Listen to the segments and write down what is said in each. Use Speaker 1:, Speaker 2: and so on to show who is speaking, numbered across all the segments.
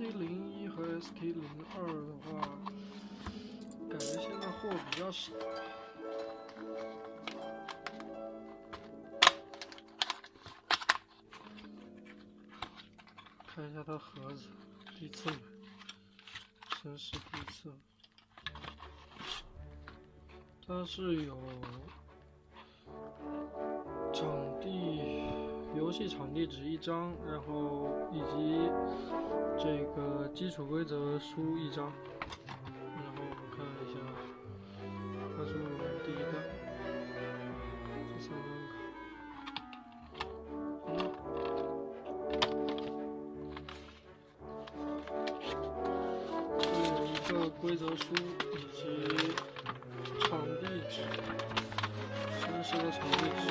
Speaker 1: SK 零一和 SK 零二的话，感觉现在货比较少。看一下它盒子，第一次买，真是第一次。它是有长游戏场地纸一张，然后以及这个基础规则书一张。然后我们看一下，它是第一个，第三张卡。一个规则书以及场地纸，真实的场地纸。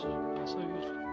Speaker 1: 是白色玉水，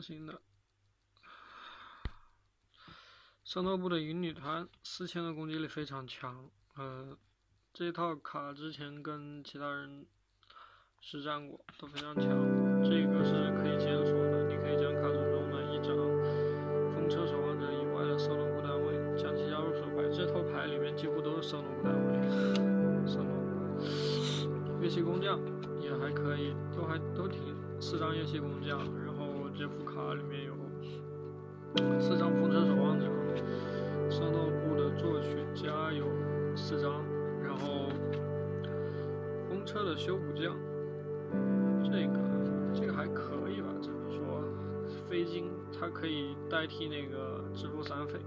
Speaker 1: 挺良心的。圣斗部的银女团四千的攻击力非常强，呃，这套卡之前跟其他人实战过，都非常强。这个是可以解锁的，你可以将卡组中的一张风车守望者以外的圣斗部单位将其加入手牌。这套牌里面几乎都是圣斗部单位，圣斗乐器工匠也还可以，都还都挺四张乐器工匠，然后这副卡里面有四张风车守望者。圣斗部的作曲家有四张，然后风车的修补匠，这个这个还可以吧？只能说？飞金它可以代替那个支付三费。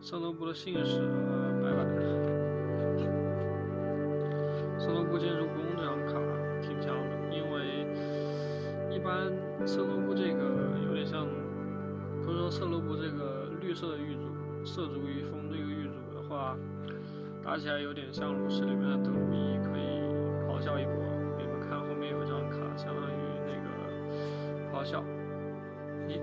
Speaker 1: 圣斗部的信使拜拜。圣斗部建筑工般圣斗部这个有点像，不是说圣斗部这个。绿色的玉组，涉足于风这个玉组的话，打起来有点像炉石里面的德鲁伊，可以咆哮一波。你们看后面有一张卡，相当于那个咆哮。一，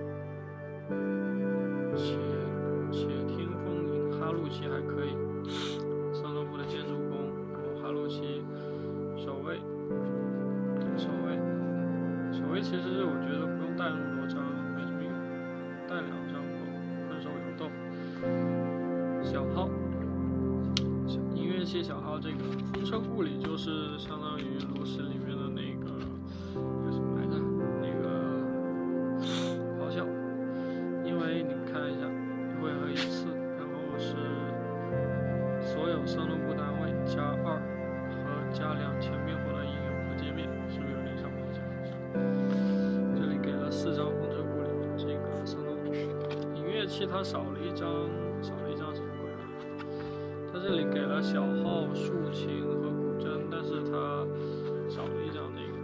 Speaker 1: 音乐器小号，这个风车库里就是相当于炉石里面的那个叫什么来着？那个咆哮，因为你看一下，回合一次，然后是所有三路部单位加二和加两千灭火的应用和界面，是不是有点像咆哮？这里给了四张风车库里，这个三路音乐器它少了一张。这里给了小号、竖琴和古筝，但是它少了一张那个，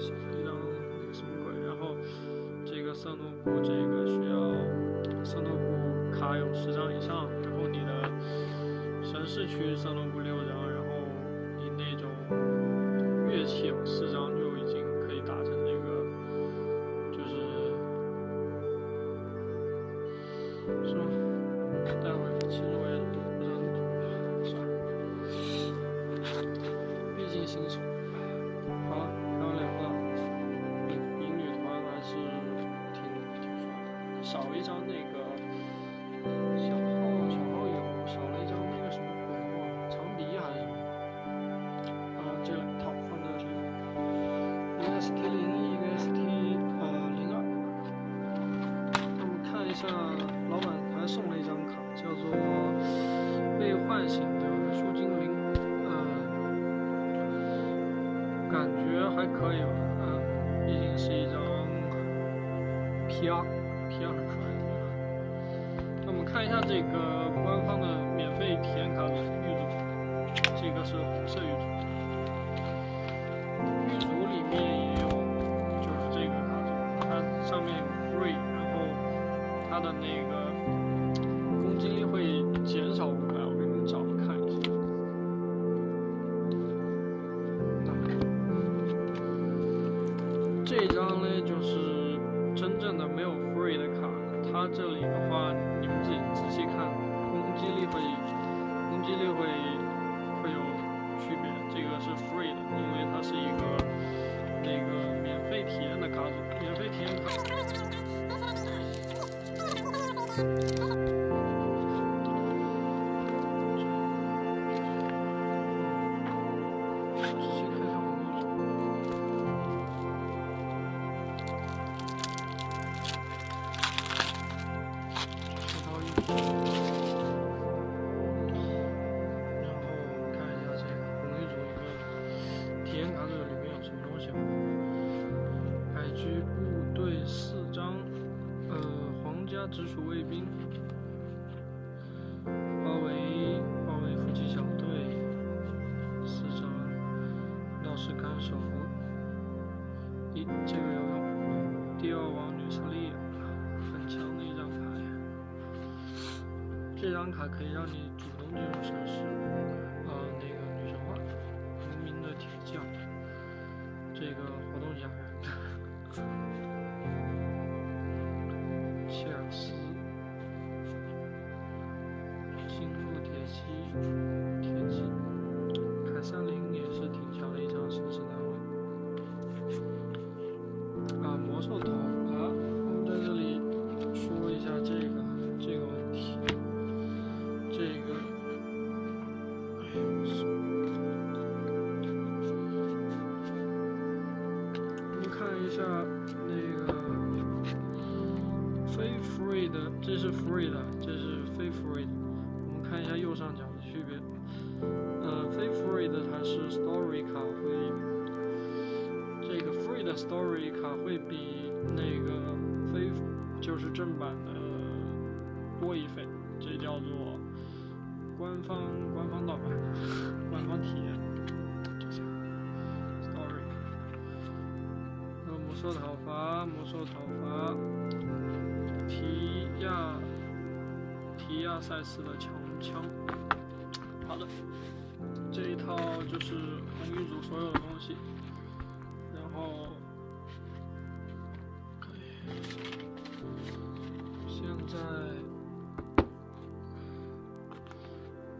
Speaker 1: 少了一张那个什么鬼？然后这个圣诺布，这个需要圣诺布卡有十张以上，然后你的神市区圣诺布六张，然后你那种乐器有四张，就已经可以达成那个，就是是吗？待会儿其实我一张那个小号，小号有少了一张那个什么鬼哇，长笛还是什么？啊，这两套放在这里，一个 ST 零一，一个 ST 呃零二。那么看一下，老板还送了一张卡，叫做被唤醒的树精灵。呃感觉还可以吧，毕竟是一张 PR，PR 很帅。看一下这个官方的免费体验卡的玉足，这个是红色玉足，玉组里面也有，就是这个卡组，它上面 free，然后它的那个 어? 直属卫兵，包围包围夫妻小队，四张道士看守，一，这个有用，第二王女瑟莉，很强的一张牌，这张卡可以让你主动进入城市，啊，那个女神话，无名的铁匠，这个活动下那个非 free 的，这是 free 的，这是非 free 的。我们看一下右上角的区别。呃，非 free 的它是 story 卡会，这个 free 的 story 卡会比那个非就是正版的多一份，这叫做官方官方盗版。兽讨伐，魔兽讨伐，提亚提亚赛斯的强枪。好的，这一套就是红玉组所有的东西，然后，现在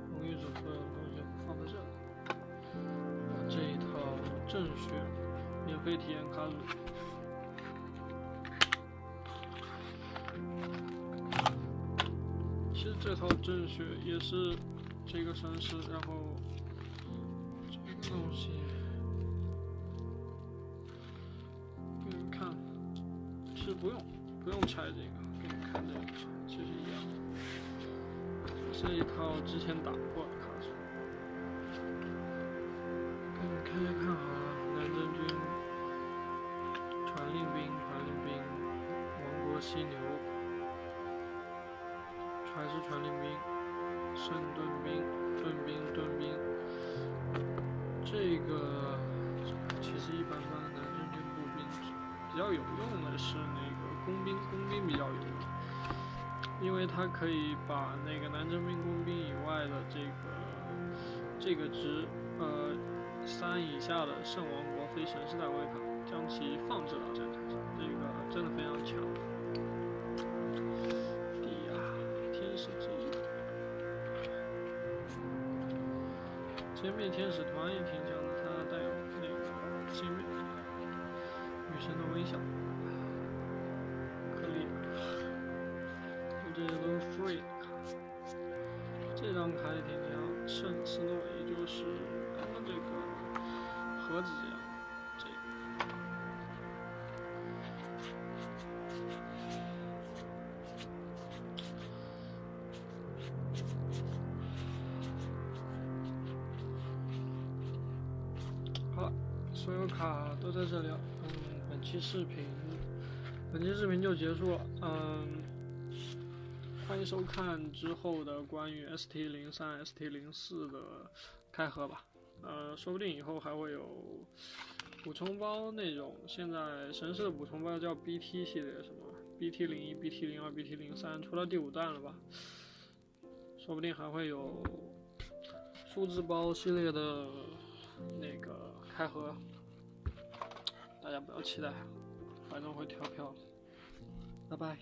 Speaker 1: 红玉组所有的东西放在这里，这一套正选免费体验卡组。其实这套正血也是。这个城市，然后这个东西给你看，其实不用不用拆这个，给你们看这个其实一样，这一套之前打过的卡组，给你们看一看啊，南征军、犀牛，还是传令兵。圣盾兵、盾兵、盾兵，这个其实一般般。南征军步兵比较有用的是那个工兵，工兵比较有用，因为他可以把那个南征兵、工兵以外的这个这个值，呃，三以下的圣王国非神士代位卡，将其放置到战场上，这个真的非常强。千面天使团也挺强的，它带有那个千面女神的微笑，可以。这些都是 free 卡，这张卡也挺强，圣斯诺，也就是刚刚这个盒子。视频，本期视频就结束了，嗯，欢迎收看之后的关于 ST 零三、ST 零四的开盒吧，呃，说不定以后还会有补充包那种，现在神社补充包叫 BT 系列，什么 BT 零一、BT 零二、BT 零三，出到第五弹了吧，说不定还会有数字包系列的那个开盒。大家不要期待，反正会跳票。拜拜。